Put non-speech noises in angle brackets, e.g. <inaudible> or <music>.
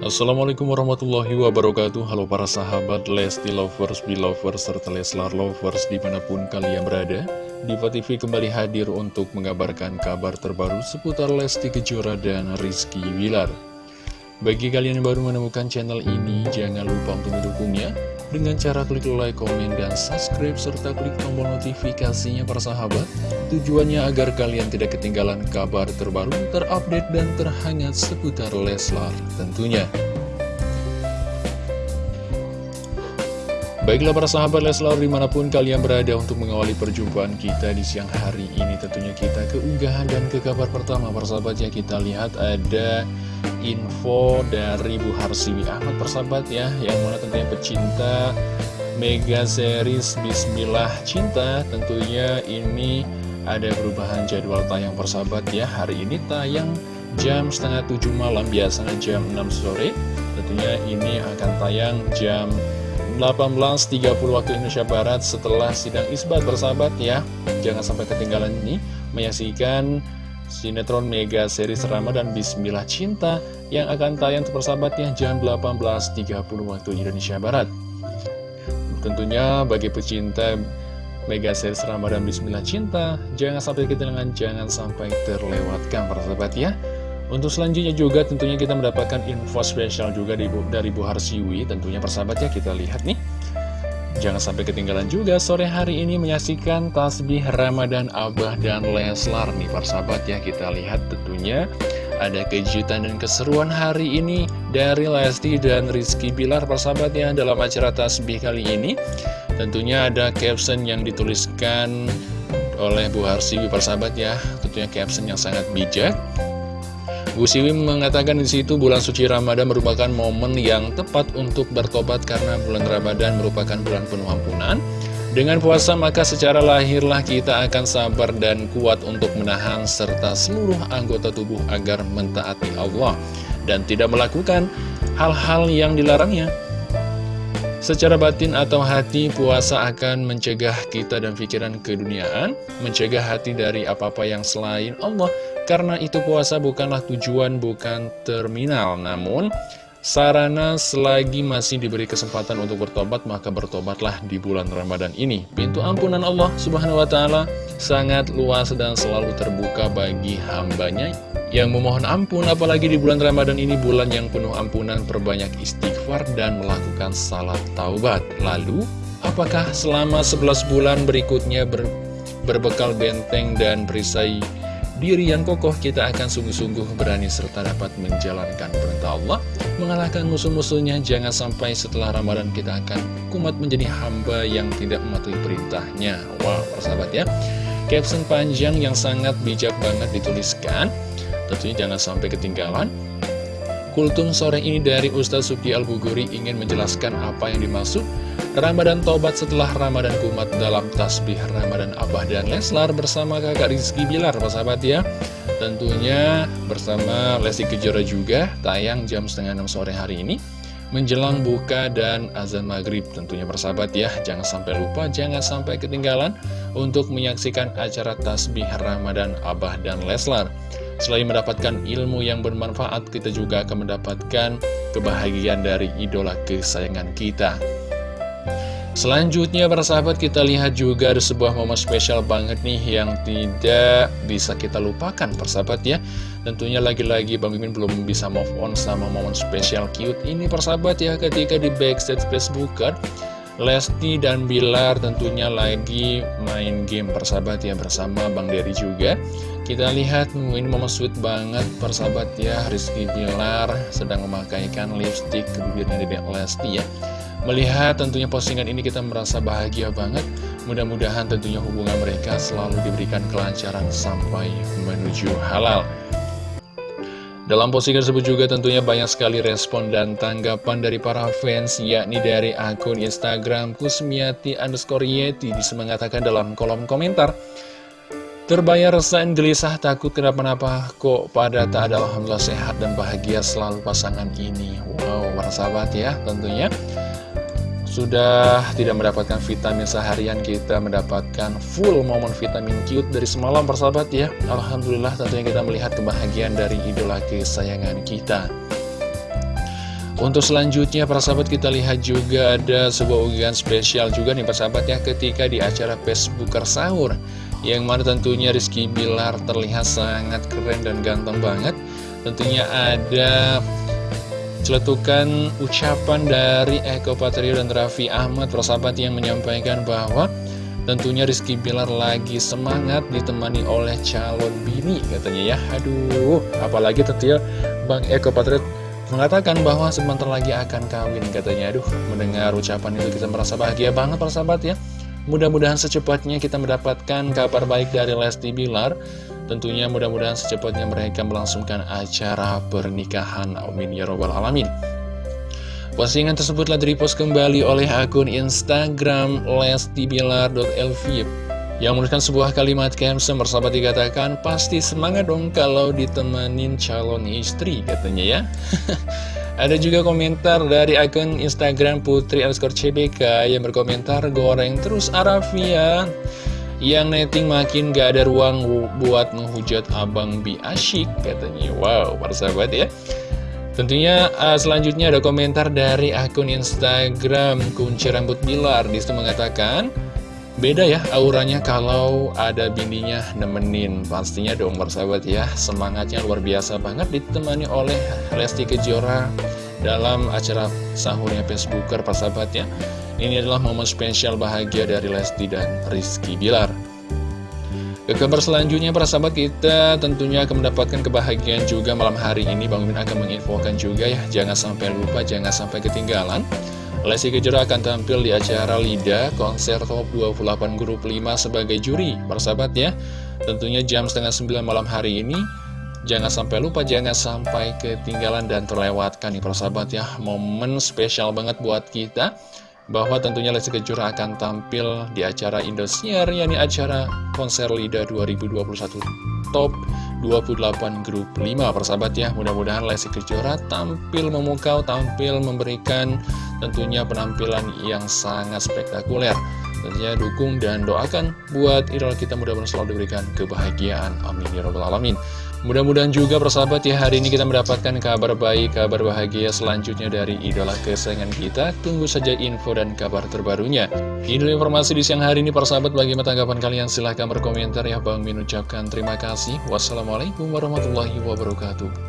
Assalamualaikum warahmatullahi wabarakatuh. Halo para sahabat Lesti Lovers, Belovers, serta Leslar Lovers di mana pun kalian berada. Diva TV kembali hadir untuk mengabarkan kabar terbaru seputar Lesti Kejora dan Rizky Wilar Bagi kalian yang baru menemukan channel ini, jangan lupa untuk mendukungnya dengan cara klik like, komen, dan subscribe, serta klik tombol notifikasinya para sahabat. Tujuannya agar kalian tidak ketinggalan kabar terbaru, terupdate, dan terhangat seputar Leslar tentunya. Baiklah para sahabat Leslar di mana pun kalian berada untuk mengawali perjumpaan kita di siang hari ini Tentunya kita keunggahan dan ke kabar pertama para sahabat ya. Kita lihat ada info dari Bu Harsiwi Ahmad persahabat ya Yang mana tentunya pecinta Mega Series Bismillah Cinta Tentunya ini ada perubahan jadwal tayang persahabat ya. Hari ini tayang jam setengah tujuh malam Biasanya jam 6 sore. Tentunya ini akan tayang jam 18.30 waktu Indonesia Barat setelah sidang isbat bersahabat ya Jangan sampai ketinggalan ini menyaksikan sinetron mega series Ramadan Bismillah Cinta yang akan tayang persahabatnya jam 18.30 waktu Indonesia Barat. Tentunya bagi pecinta mega series Ramadan Bismillah Cinta, jangan sampai ketinggalan, jangan sampai terlewatkan persahabat ya. Untuk selanjutnya juga tentunya kita mendapatkan info spesial juga dari Bu Harsiwi, tentunya persahabat ya kita lihat nih. Jangan sampai ketinggalan juga sore hari ini menyaksikan tasbih Ramadan Abah dan Leslar nih persahabat ya Kita lihat tentunya ada kejutan dan keseruan hari ini dari Lesti dan Rizky Bilar persahabat ya Dalam acara tasbih kali ini. Tentunya ada caption yang dituliskan oleh Bu Harsiwi persahabat ya Tentunya caption yang sangat bijak Bu Siwi mengatakan di situ bulan suci Ramadan merupakan momen yang tepat untuk bertobat karena bulan Ramadan merupakan bulan penuh ampunan. Dengan puasa maka secara lahirlah kita akan sabar dan kuat untuk menahan serta seluruh anggota tubuh agar mentaati Allah dan tidak melakukan hal-hal yang dilarangnya. Secara batin atau hati, puasa akan mencegah kita dan pikiran keduniaan, mencegah hati dari apa-apa yang selain Allah, karena itu puasa bukanlah tujuan, bukan terminal. Namun sarana selagi masih diberi kesempatan untuk bertobat Maka bertobatlah di bulan Ramadan ini. Pintu ampunan Allah subhanahu wa ta'ala sangat luas dan selalu terbuka bagi hambanya. Yang memohon ampun apalagi di bulan Ramadan ini bulan yang penuh ampunan perbanyak istighfar dan melakukan salat taubat. Lalu apakah selama 11 bulan berikutnya ber, berbekal benteng dan perisai diri yang kokoh kita akan sungguh-sungguh berani serta dapat menjalankan perintah Allah. Mengalahkan musuh-musuhnya jangan sampai setelah Ramadan kita akan kumat menjadi hamba yang tidak mematuhi perintahnya. Wow persahabat ya. Caption panjang yang sangat bijak banget dituliskan. Tentunya jangan sampai ketinggalan. Kultum sore ini dari Ustaz Suki Al-Buguri ingin menjelaskan apa yang dimaksud Ramadan Tobat setelah Ramadan Kumat dalam tasbih Ramadan Abah dan Leslar bersama kakak Rizky Bilar, sahabat ya. Tentunya bersama Lesti Kejora juga tayang jam setengah enam sore hari ini menjelang buka dan azan maghrib tentunya persahabat ya jangan sampai lupa jangan sampai ketinggalan untuk menyaksikan acara tasbih Ramadan Abah dan Leslar Selain mendapatkan ilmu yang bermanfaat, kita juga akan mendapatkan kebahagiaan dari idola kesayangan kita. Selanjutnya para sahabat kita lihat juga ada sebuah momen spesial banget nih yang tidak bisa kita lupakan persahabat ya. Tentunya lagi-lagi Bang Mimin belum bisa move on sama momen spesial cute ini persahabat ya. Ketika di backstage Facebooker Lesti dan Bilar tentunya lagi main game persahabat ya bersama Bang Dery juga. Kita lihat ini momen sweet banget persahabat ya. Rizky Bilar sedang memakaikan lipstick ke bibirnya Dedek Lesti ya Melihat tentunya postingan ini kita merasa bahagia banget. Mudah-mudahan tentunya hubungan mereka selalu diberikan kelancaran sampai menuju halal. Dalam postingan tersebut juga tentunya banyak sekali respon dan tanggapan dari para fans, yakni dari akun Instagram Kusmiati underscore Yeti. Mengatakan dalam kolom komentar, Terbayar resah gelisah takut kenapa-napa. Kok pada tak ada Alhamdulillah sehat dan bahagia selalu pasangan ini. Wow, para sahabat ya tentunya sudah tidak mendapatkan vitamin seharian kita mendapatkan full momen vitamin cute dari semalam persahabat ya. Alhamdulillah tentunya kita melihat kebahagiaan dari idola kesayangan kita. Untuk selanjutnya para sahabat kita lihat juga ada sebuah unggahan spesial juga nih para sahabat ya ketika di acara Facebooker Sahur Yang mana tentunya Rizky Bilar terlihat sangat keren dan ganteng banget. Tentunya ada celetukan ucapan dari Eko Patrio dan Raffi Ahmad para sahabat yang menyampaikan bahwa Tentunya Rizky Bilar lagi semangat ditemani oleh calon bini katanya ya. Aduh apalagi tentunya Bang Eko Patrio mengatakan bahwa sebentar lagi akan kawin katanya. Aduh mendengar ucapan itu kita merasa bahagia banget para sahabat ya. Mudah-mudahan secepatnya kita mendapatkan kabar baik dari Lesti Bilar tentunya mudah-mudahan secepatnya mereka melangsungkan acara pernikahan. Amin ya robbal alamin. Postingan tersebut telah direpost kembali oleh akun Instagram lestibilar.lv yang menuliskan sebuah kalimat caption bersahabat dikatakan Pasti semangat dong kalau ditemenin calon istri katanya ya. <laughs> Ada juga komentar dari akun Instagram Putri underscore CBK yang berkomentar Goreng terus Arafia Yang netting makin gak ada ruang buat menghujat Abang Bi Asyik katanya. Wow persahabat ya. Tentunya uh, selanjutnya ada komentar dari akun Instagram Kunci Rambut Bilar. Di situ mengatakan Beda ya auranya kalau ada bininya nemenin. Pastinya dong bersahabat ya. Semangatnya luar biasa banget ditemani oleh Lesti Kejora Dalam acara sahurnya Facebooker persahabat ya. Ini adalah momen spesial bahagia dari Lesti dan Rizky Bilar. Ke kabar selanjutnya para sahabat kita tentunya akan mendapatkan kebahagiaan juga malam hari ini. Bang Min akan menginfokan juga ya. Jangan sampai lupa, jangan sampai ketinggalan. Lesti Kejora akan tampil di acara LIDA konser top 28 grup 5 sebagai juri Persahabat ya. Tentunya jam setengah 9 malam hari ini Jangan sampai lupa, jangan sampai ketinggalan dan terlewatkan nih persahabat ya Momen spesial banget buat kita Bahwa tentunya Lesti Kejora akan tampil di acara Indosiar yakni acara konser LIDA 2021 top 28 grup 5 persahabat ya. Mudah-mudahan Lesti Kejora tampil memukau tampil memberikan tentunya penampilan yang sangat spektakuler. Tentunya dukung dan doakan buat idola kita mudah-mudahan selalu diberikan kebahagiaan. Amin. Ya rabbal alamin Mudah-mudahan juga persahabat ya hari ini kita mendapatkan kabar baik, kabar bahagia selanjutnya dari idola kesayangan kita. Tunggu saja info dan kabar terbarunya. Ini informasi di siang hari ini persahabat bagaimana tanggapan kalian silahkan berkomentar ya Bang Min ucapkan terima kasih. Wassalamualaikum warahmatullahi wabarakatuh.